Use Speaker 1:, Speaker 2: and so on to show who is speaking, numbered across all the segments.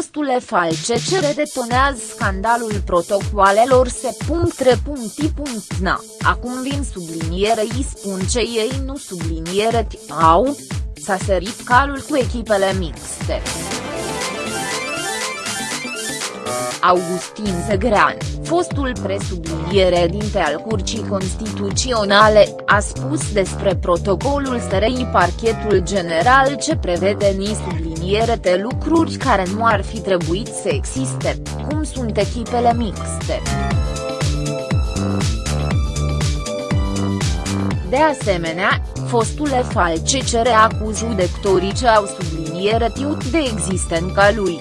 Speaker 1: Fostule falce ce redetonează scandalul protocoalelor se.re.i.na, acum vin subliniere îi spun ce ei nu subliniere au? S-a sărit calul cu echipele mixte. Augustin Zegrean, fostul presubliniere dinte al Curții Constituționale, a spus despre protocolul SRI parchetul general ce prevede ni subliniere de lucruri care nu ar fi trebuit să existe, cum sunt echipele mixte. De asemenea, fostule falce cere cu judectorii ce au subliniere tiut de existența lui.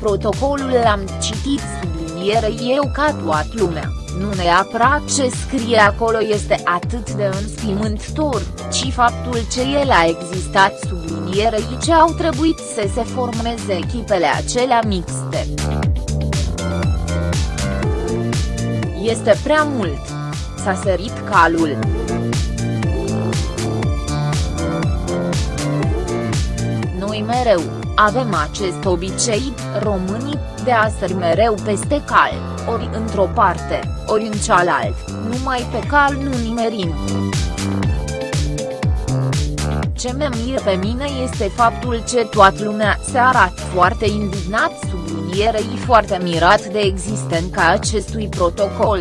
Speaker 1: Protocolul l-am citit subliniere eu ca toată lumea, nu neapărat ce scrie acolo este atât de înspimântător, ci faptul ce el a existat sublinierei ce au trebuit să se formeze echipele acelea mixte. Este prea mult. S-a sărit calul. Noi mereu, avem acest obicei, românii, de a sări mereu peste cal, ori într-o parte, ori în cealaltă, numai pe cal nu nimerim. Ce mă mir pe mine este faptul ce toată lumea se arată foarte indignat sublinierei foarte mirat de existența acestui protocol.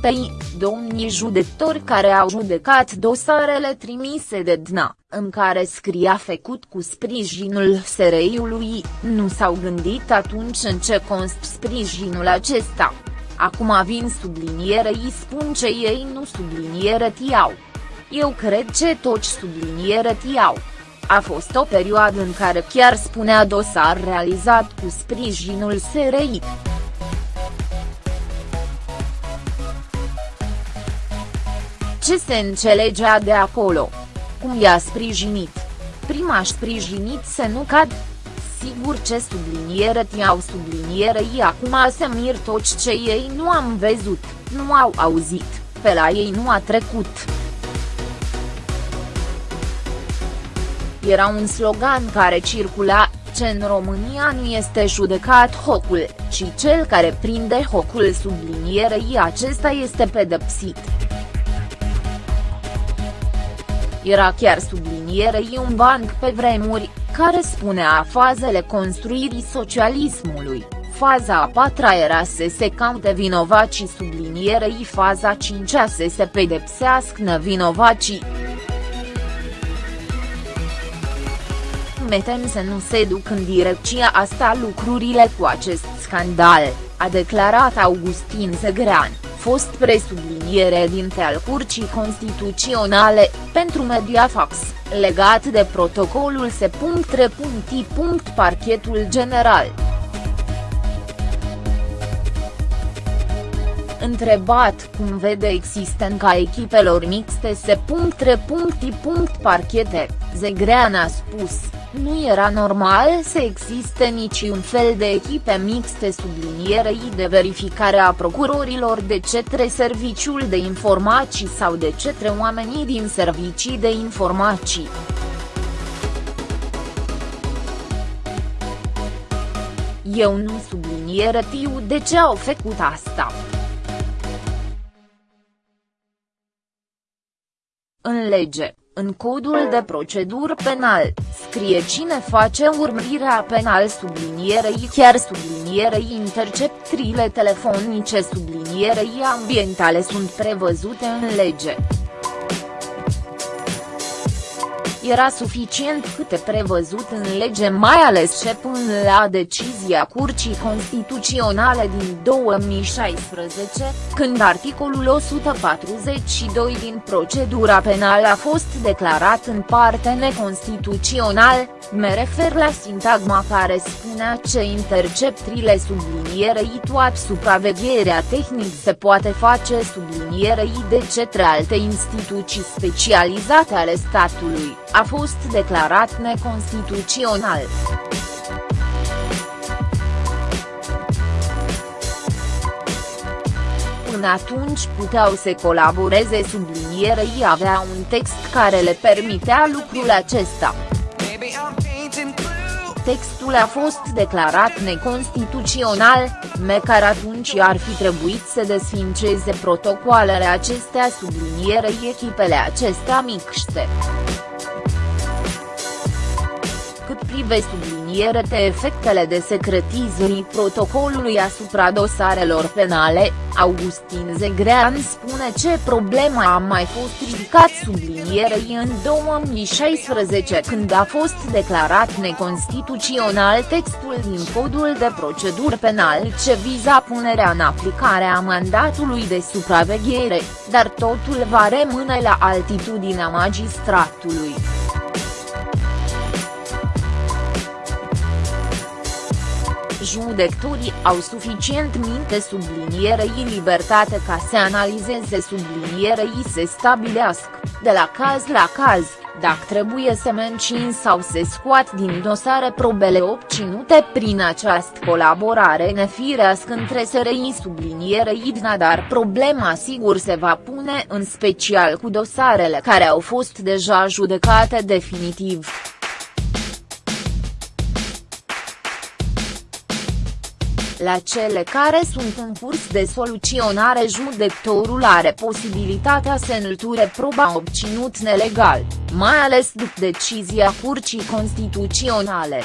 Speaker 1: Păi, domnii judecători care au judecat dosarele trimise de DNA, în care scria făcut cu sprijinul SRI-ului, nu s-au gândit atunci în ce const sprijinul acesta. Acum vin subliniere îi spun ce ei nu subliniere tiau. Eu cred ce toți subliniere tiau. A fost o perioadă în care chiar spunea dosar realizat cu sprijinul SRI. Ce se înțelegea de acolo? Cum i-a sprijinit? Prima sprijinit să nu cad? Sigur ce subliniere ti-au subliniere ei acum se mir toți ce ei nu am văzut, nu au auzit, pe la ei nu a trecut. Era un slogan care circula, ce în România nu este judecat hocul, ci cel care prinde hocul sublinierei acesta este pedepsit. Era chiar sublinierei un banc pe vremuri, care spunea fazele construirii socialismului, faza a patra era să se caute vinovacii sublinierei faza cincea să se pedepsească nevinovacii. Metem să nu se duc în direcția asta lucrurile cu acest scandal, a declarat Augustin Zegrean fost presubliniere dinte al Curții Constituționale, pentru Mediafax, legat de protocolul se.re.i. Parchetul General. Întrebat cum vede existența echipelor mixte se.re.i. Parchete, Zegrean a spus, nu era normal să existe niciun fel de echipe mixte sublinierei de verificare a procurorilor de cetre serviciul de informații sau de cetre oamenii din servicii de informații. Eu nu subliniere tiu de ce au făcut asta. În lege, în codul de procedură penal, scrie cine face urmărirea penal sublinierei chiar sublinierei interceptrile telefonice sublinierei ambientale sunt prevăzute în lege. Era suficient câte prevăzut în lege mai ales ce până la decizia Curții Constituționale din 2016, când articolul 142 din procedura penală a fost declarat în parte neconstituțional, me refer la sintagma care spunea ce interceptrile sublinierei toată supravegherea tehnic se poate face sublinierei de cetre alte instituții specializate ale statului a fost declarat neconstituțional. până atunci puteau să colaboreze sublinierei avea un text care le permitea lucrul acesta. Textul a fost declarat neconstituțional, măcar atunci ar fi trebuit să desfințeze protocoalele acestea sublinierei echipele acestea mixte cât privește subliniere de efectele de secretizării protocolului asupra dosarelor penale, Augustin Zegrean spune ce problema a mai fost ridicat sublinierei în 2016 când a fost declarat neconstituțional textul din codul de procedură penal ce viza punerea în aplicare a mandatului de supraveghere, dar totul va rămâne la altitudinea magistratului. Judecătorii au suficient minte sublinierei libertate ca să analizeze sublinierei să stabilească, de la caz la caz, dacă trebuie să mențin sau să scoat din dosare probele obținute prin această colaborare nefirească între SRI sublinierei DNA dar problema sigur se va pune în special cu dosarele care au fost deja judecate definitiv. La cele care sunt în curs de soluționare judecătorul are posibilitatea să înlăture proba obținut nelegal, mai ales după decizia Curții Constituționale.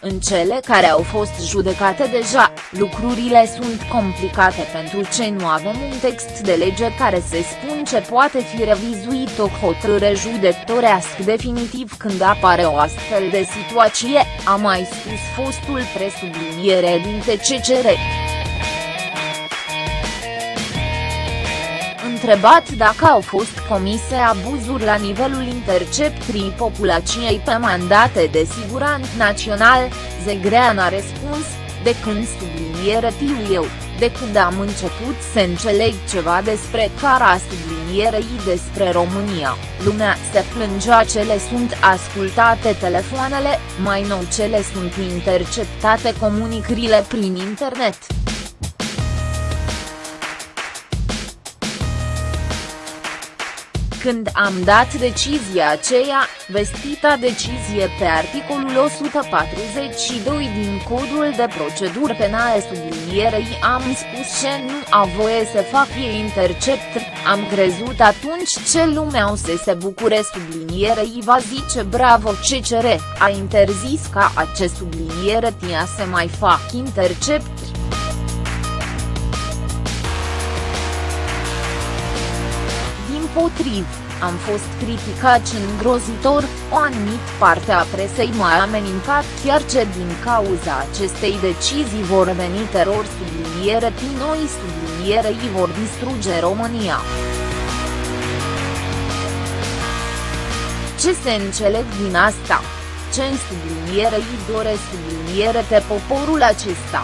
Speaker 1: În cele care au fost judecate deja, lucrurile sunt complicate pentru ce nu avem un text de lege care se spun ce poate fi revizuit o hotărâre judecătorească definitiv când apare o astfel de situație, a mai spus fostul presubliniere din TCCR. Întrebat dacă au fost comise abuzuri la nivelul interceptrii populației pe mandate de siguranță național, Zegrean a răspuns, de când subliniere tiu eu, de când am început să înțeleg ceva despre cara sublinierei despre România, lumea se plângea cele sunt ascultate telefoanele, mai nou cele sunt interceptate comunicările prin internet. Când am dat decizia aceea, vestita decizie pe articolul 142 din Codul de Procedură Penale sublinierei am spus ce nu a voie să fac ei intercept, am crezut atunci ce lumea o să se bucure sublinierei va zice bravo CCR, a interzis ca acest subliniere tia să mai fac intercept. Împotriv, am fost criticat și îngrozitor, o anumit parte a presei m-a amenințat chiar ce din cauza acestei decizii vor veni teror subliniere noi sublinierei vor distruge România. Ce se înțeleg din asta? Ce în sublinierei dore subliniere pe poporul acesta?